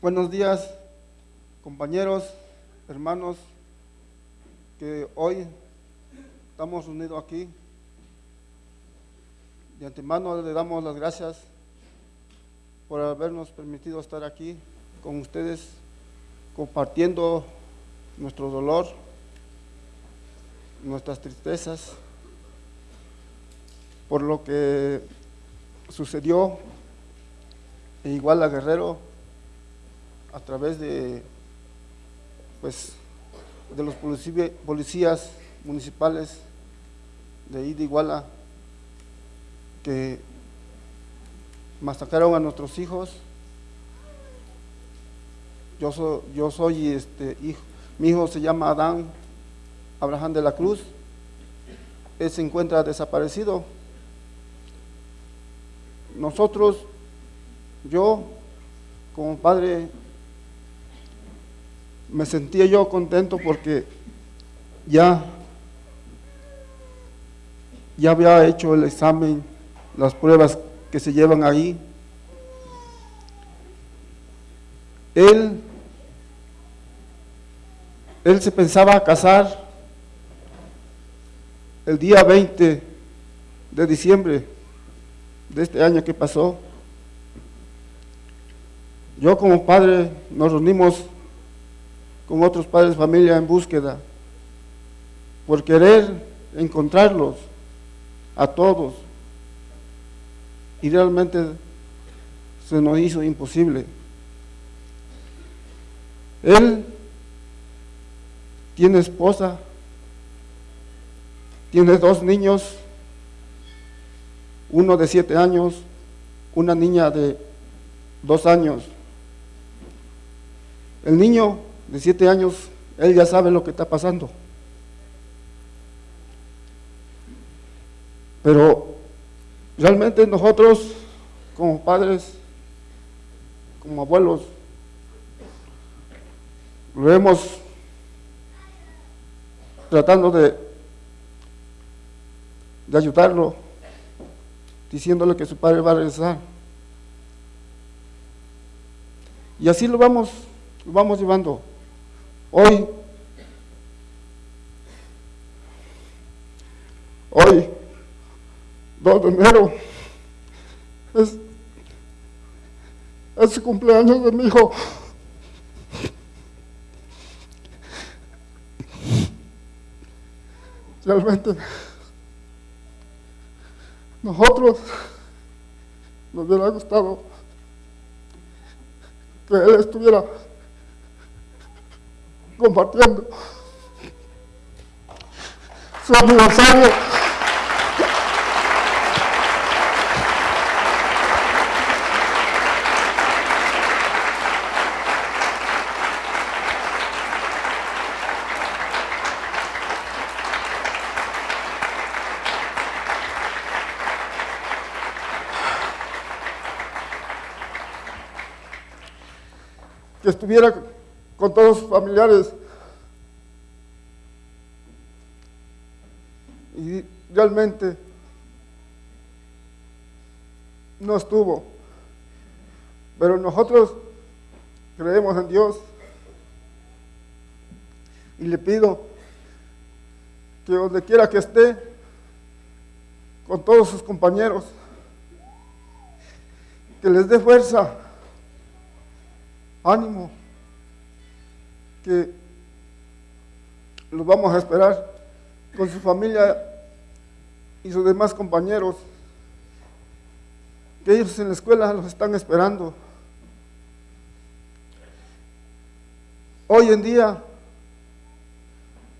Buenos días, compañeros, hermanos, que hoy estamos reunidos aquí. De antemano le damos las gracias por habernos permitido estar aquí con ustedes, compartiendo nuestro dolor, nuestras tristezas, por lo que sucedió en Iguala Guerrero a través de, pues, de los policías municipales de ahí Iguala que masacraron a nuestros hijos. Yo soy, yo soy este hijo, mi hijo se llama Adán Abraham de la Cruz. Él se encuentra desaparecido. Nosotros, yo como padre, me sentía yo contento porque ya, ya había hecho el examen, las pruebas que se llevan ahí. Él, él se pensaba casar el día 20 de diciembre de este año que pasó. Yo como padre nos reunimos con otros padres de familia en búsqueda por querer encontrarlos a todos y realmente se nos hizo imposible. Él tiene esposa, tiene dos niños, uno de siete años, una niña de dos años. El niño de siete años, él ya sabe lo que está pasando. Pero realmente nosotros, como padres, como abuelos, lo vemos tratando de, de ayudarlo, diciéndole que su padre va a regresar. Y así lo vamos, lo vamos llevando. Hoy, hoy, 2 de enero, es, es el cumpleaños de mi hijo. Realmente, nosotros nos hubiera gustado que él estuviera compartiendo su aniversario. que estuviera con todos sus familiares. Y realmente no estuvo. Pero nosotros creemos en Dios y le pido que donde quiera que esté, con todos sus compañeros, que les dé fuerza ánimo, que los vamos a esperar con su familia y sus demás compañeros, que ellos en la escuela los están esperando. Hoy en día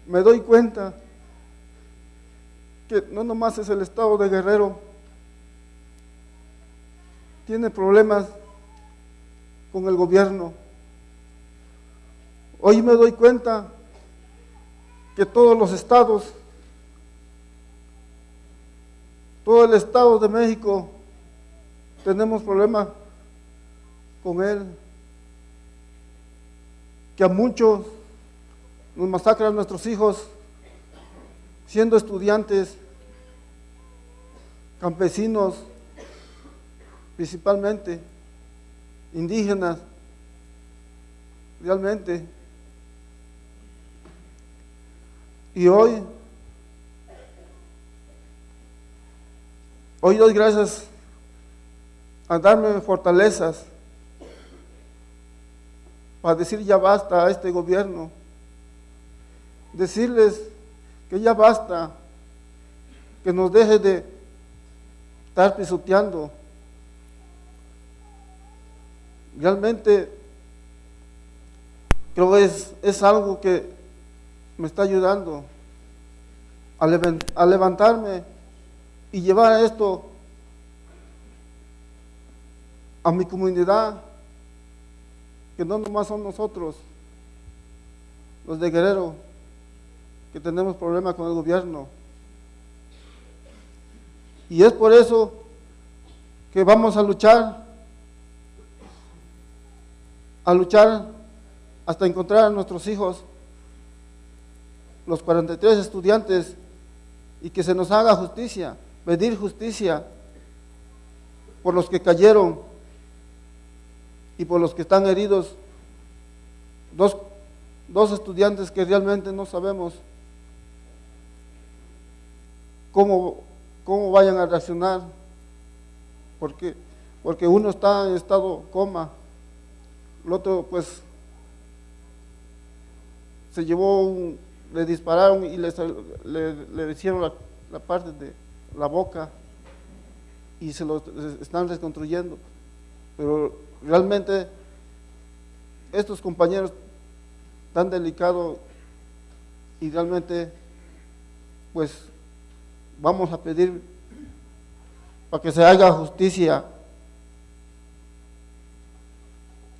me doy cuenta que no nomás es el estado de Guerrero, tiene problemas con el gobierno. Hoy me doy cuenta que todos los estados, todo el estado de México, tenemos problemas con él, que a muchos nos masacran nuestros hijos siendo estudiantes, campesinos, principalmente indígenas, realmente. Y hoy, hoy doy gracias a darme fortalezas para decir ya basta a este gobierno, decirles que ya basta, que nos deje de estar pisoteando. Realmente creo que es, es algo que me está ayudando a, levan- a levantarme y llevar esto a mi comunidad, que no nomás son nosotros, los de Guerrero, que tenemos problemas con el gobierno. Y es por eso que vamos a luchar, a luchar hasta encontrar a nuestros hijos, los 43 estudiantes, y que se nos haga justicia, pedir justicia por los que cayeron y por los que están heridos. Dos, dos estudiantes que realmente no sabemos cómo, cómo vayan a reaccionar, porque, porque uno está en estado coma, el otro pues se llevó un, le dispararon y le, le, le hicieron la, la parte de la boca y se lo están reconstruyendo. Pero realmente estos compañeros tan delicados y realmente pues vamos a pedir para que se haga justicia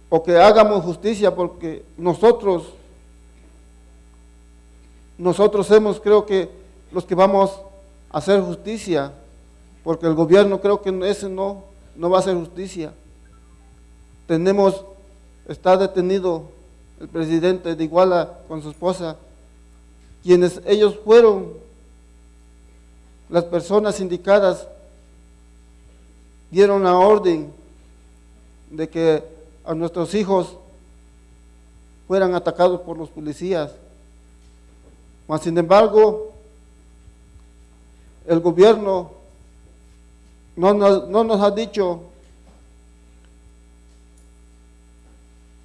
o que hagamos justicia porque nosotros nosotros hemos creo que los que vamos a hacer justicia porque el gobierno creo que ese no no va a hacer justicia tenemos está detenido el presidente de Iguala con su esposa quienes ellos fueron las personas indicadas dieron la orden de que a nuestros hijos fueran atacados por los policías. Mas, sin embargo, el gobierno no nos, no nos ha dicho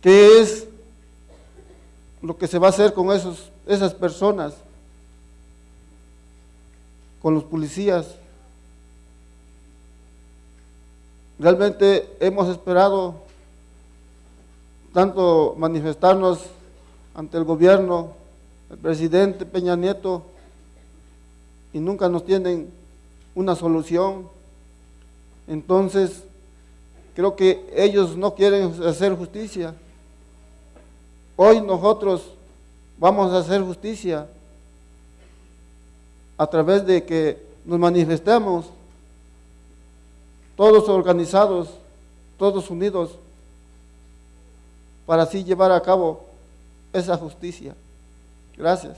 qué es lo que se va a hacer con esos, esas personas, con los policías. Realmente hemos esperado tanto manifestarnos ante el gobierno, el presidente Peña Nieto, y nunca nos tienen una solución. Entonces, creo que ellos no quieren hacer justicia. Hoy nosotros vamos a hacer justicia a través de que nos manifestemos todos organizados, todos unidos, para así llevar a cabo esa justicia. Gracias.